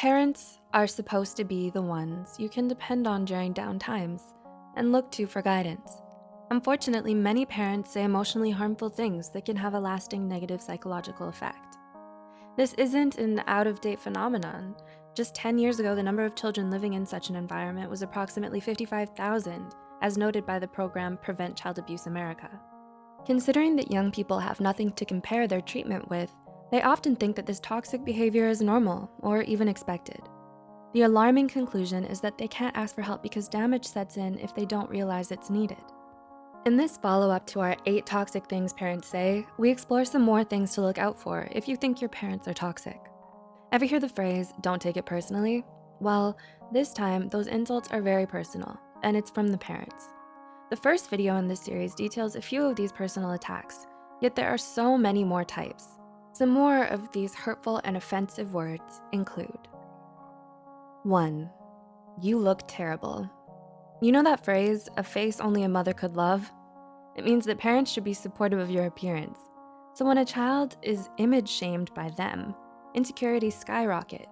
Parents are supposed to be the ones you can depend on during down times and look to for guidance. Unfortunately, many parents say emotionally harmful things that can have a lasting negative psychological effect. This isn't an out-of-date phenomenon. Just 10 years ago, the number of children living in such an environment was approximately 55,000, as noted by the program Prevent Child Abuse America. Considering that young people have nothing to compare their treatment with, they often think that this toxic behavior is normal or even expected. The alarming conclusion is that they can't ask for help because damage sets in if they don't realize it's needed. In this follow-up to our eight toxic things parents say, we explore some more things to look out for if you think your parents are toxic. Ever hear the phrase, don't take it personally? Well, this time, those insults are very personal, and it's from the parents. The first video in this series details a few of these personal attacks, yet there are so many more types. Some more of these hurtful and offensive words include. One, you look terrible. You know that phrase, a face only a mother could love? It means that parents should be supportive of your appearance. So when a child is image shamed by them, insecurities skyrocket.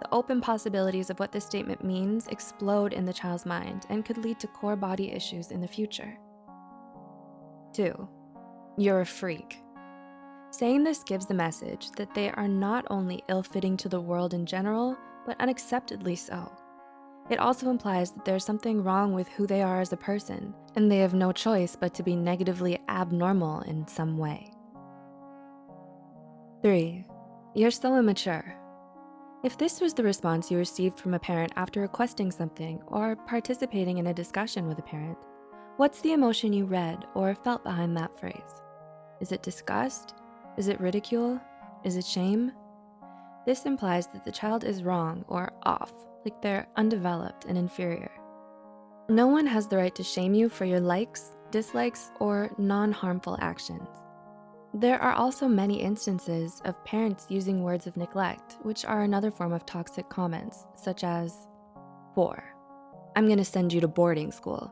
The open possibilities of what this statement means explode in the child's mind and could lead to core body issues in the future. Two, you're a freak. Saying this gives the message that they are not only ill-fitting to the world in general, but unacceptedly so. It also implies that there's something wrong with who they are as a person, and they have no choice but to be negatively abnormal in some way. Three, you're so immature. If this was the response you received from a parent after requesting something or participating in a discussion with a parent, what's the emotion you read or felt behind that phrase? Is it disgust? Is it ridicule? Is it shame? This implies that the child is wrong or off, like they're undeveloped and inferior. No one has the right to shame you for your likes, dislikes, or non-harmful actions. There are also many instances of parents using words of neglect, which are another form of toxic comments, such as, four, I'm gonna send you to boarding school.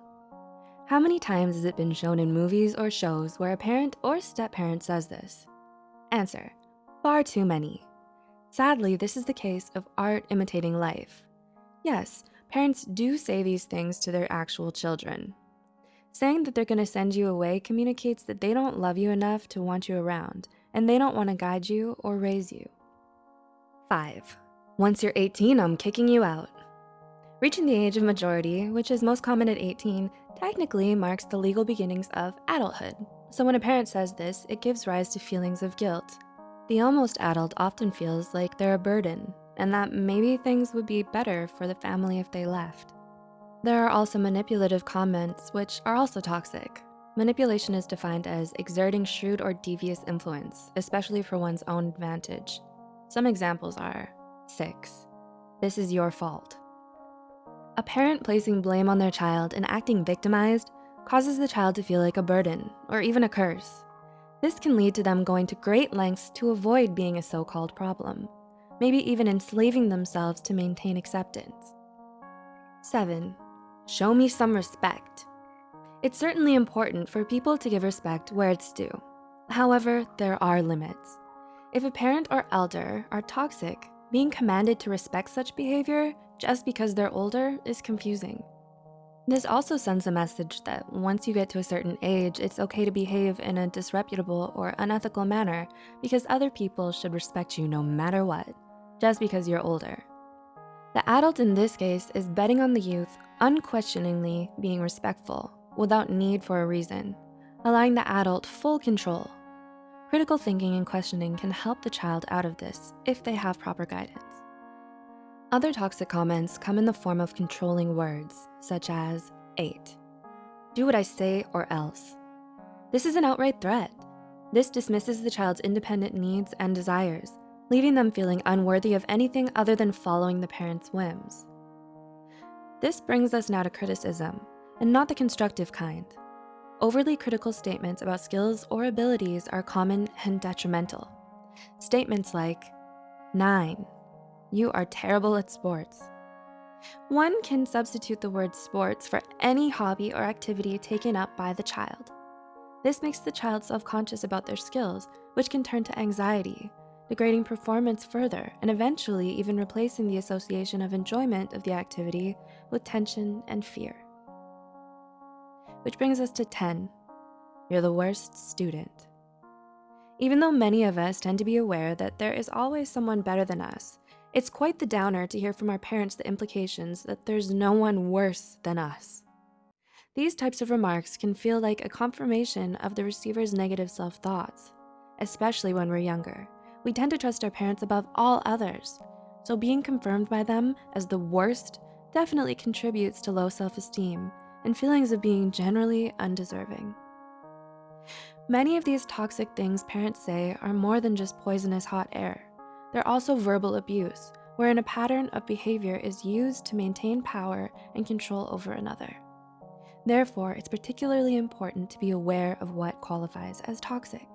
How many times has it been shown in movies or shows where a parent or step-parent says this? Answer, far too many. Sadly, this is the case of art imitating life. Yes, parents do say these things to their actual children. Saying that they're gonna send you away communicates that they don't love you enough to want you around, and they don't wanna guide you or raise you. Five, once you're 18, I'm kicking you out. Reaching the age of majority, which is most common at 18, technically marks the legal beginnings of adulthood. So when a parent says this, it gives rise to feelings of guilt. The almost adult often feels like they're a burden and that maybe things would be better for the family if they left. There are also manipulative comments, which are also toxic. Manipulation is defined as exerting shrewd or devious influence, especially for one's own advantage. Some examples are, six, this is your fault. A parent placing blame on their child and acting victimized causes the child to feel like a burden or even a curse. This can lead to them going to great lengths to avoid being a so-called problem, maybe even enslaving themselves to maintain acceptance. Seven, show me some respect. It's certainly important for people to give respect where it's due. However, there are limits. If a parent or elder are toxic, being commanded to respect such behavior just because they're older is confusing. This also sends a message that once you get to a certain age, it's okay to behave in a disreputable or unethical manner because other people should respect you no matter what, just because you're older. The adult in this case is betting on the youth unquestioningly being respectful without need for a reason, allowing the adult full control. Critical thinking and questioning can help the child out of this if they have proper guidance. Other toxic comments come in the form of controlling words, such as eight. Do what I say or else. This is an outright threat. This dismisses the child's independent needs and desires, leaving them feeling unworthy of anything other than following the parent's whims. This brings us now to criticism, and not the constructive kind. Overly critical statements about skills or abilities are common and detrimental. Statements like, nine, you are terrible at sports. One can substitute the word sports for any hobby or activity taken up by the child. This makes the child self-conscious about their skills, which can turn to anxiety, degrading performance further and eventually even replacing the association of enjoyment of the activity with tension and fear. Which brings us to 10. You're the worst student. Even though many of us tend to be aware that there is always someone better than us, it's quite the downer to hear from our parents the implications that there's no one worse than us. These types of remarks can feel like a confirmation of the receiver's negative self-thoughts, especially when we're younger. We tend to trust our parents above all others, so being confirmed by them as the worst definitely contributes to low self-esteem and feelings of being generally undeserving. Many of these toxic things parents say are more than just poisonous hot air. They're also verbal abuse, wherein a pattern of behavior is used to maintain power and control over another. Therefore, it's particularly important to be aware of what qualifies as toxic.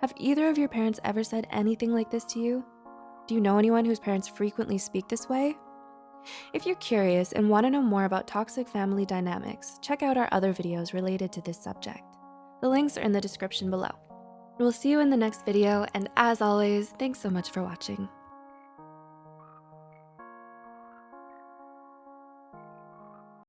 Have either of your parents ever said anything like this to you? Do you know anyone whose parents frequently speak this way? If you're curious and wanna know more about toxic family dynamics, check out our other videos related to this subject. The links are in the description below. We'll see you in the next video, and as always, thanks so much for watching.